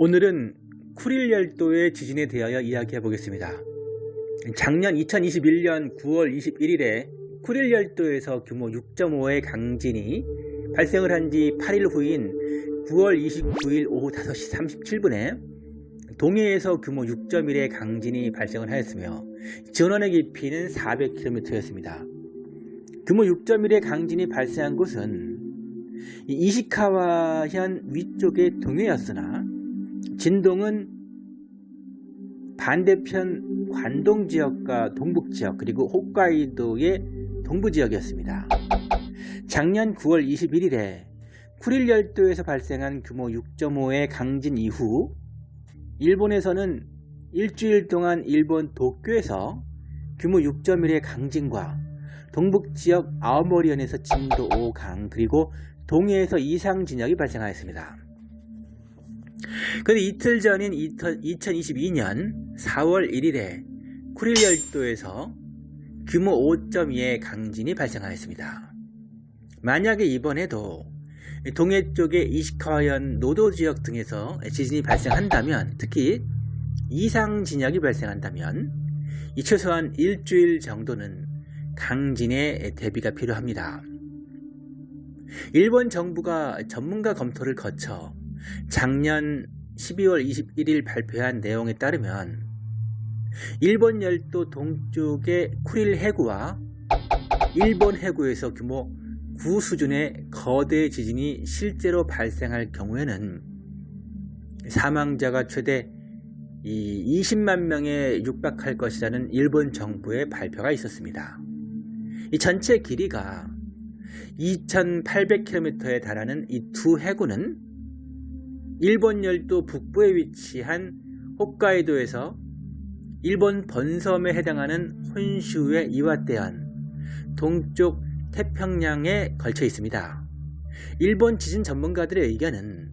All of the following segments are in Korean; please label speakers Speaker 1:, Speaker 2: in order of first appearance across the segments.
Speaker 1: 오늘은 쿠릴 열도의 지진에 대하여 이야기해 보겠습니다. 작년 2021년 9월 21일에 쿠릴 열도에서 규모 6.5의 강진이 발생을 한 지 8일 후인 9월 29일 오후 5시 37분에 동해에서 규모 6.1의 강진이 발생을 하였으며 전원의 깊이는 400km였습니다. 규모 6.1의 강진이 발생한 곳은 이시카와현 위쪽의 동해였으나 진동은 반대편 관동 지역과 동북 지역 그리고 홋카이도의 동부 지역이었습니다. 작년 9월 21일에 쿠릴 열도에서 발생한 규모 6.5의 강진 이후 일본에서는 일주일 동안 일본 도쿄에서 규모 6.1의 강진과 동북 지역 아오모리현에서 진도 5강 그리고 동해에서 이상 진역이 발생하였습니다. 그런데 이틀 전인 2022년 4월 1일에 쿠릴 열도에서 규모 5.2의 강진이 발생하였습니다. 만약에 이번에도 동해 쪽의 이시카와현 노도 지역 등에서 지진이 발생한다면 특히 이상 진역이 발생한다면 이 최소한 일주일 정도는 강진의 대비가 필요합니다. 일본 정부가 전문가 검토를 거쳐 작년 12월 21일 발표한 내용에 따르면 일본 열도 동쪽의 쿠릴 해구와 일본 해구에서 규모 9 수준의 거대 지진이 실제로 발생할 경우에는 사망자가 최대 20만 명에 육박할 것이라는 일본 정부의 발표가 있었습니다. 이 전체 길이가 2800km에 달하는 이 두 해구는 일본 열도 북부에 위치한 홋카이도에서 일본 번섬에 해당하는 혼슈의 이와떼현 동쪽 태평양에 걸쳐 있습니다. 일본 지진 전문가들의 의견은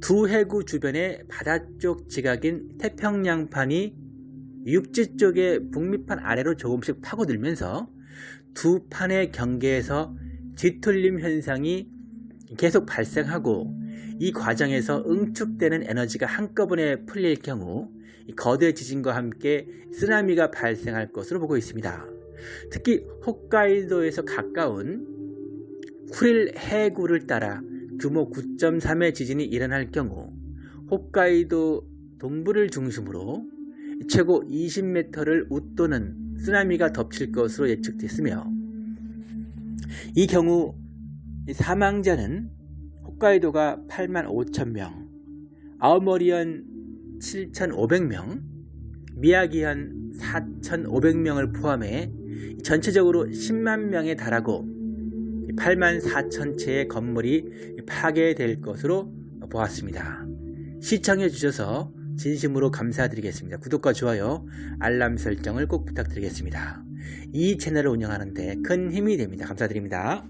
Speaker 1: 두 해구 주변의 바다 쪽 지각인 태평양판이 육지 쪽의 북미판 아래로 조금씩 파고들면서 두 판의 경계에서 뒤틀림 현상이 계속 발생하고 이 과정에서 응축되는 에너지가 한꺼번에 풀릴 경우 거대 지진과 함께 쓰나미가 발생할 것으로 보고 있습니다. 특히 홋카이도에서 가까운 쿠릴 해구를 따라 규모 9.3의 지진이 일어날 경우 홋카이도 동부를 중심으로 최고 20m를 웃도는 쓰나미가 덮칠 것으로 예측됐으며 이 경우 사망자는 홋카이도가 8만 5천 명, 아오모리현 7,500명, 미야기현 4,500명을 포함해 전체적으로 10만 명에 달하고 8만 4천 채의 건물이 파괴될 것으로 보았습니다. 시청해 주셔서 진심으로 감사드리겠습니다. 구독과 좋아요, 알람 설정을 꼭 부탁드리겠습니다. 이 채널을 운영하는데 큰 힘이 됩니다. 감사드립니다.